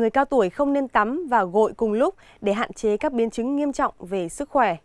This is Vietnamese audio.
Người cao tuổi không nên tắm và gội cùng lúc để hạn chế các biến chứng nghiêm trọng về sức khỏe.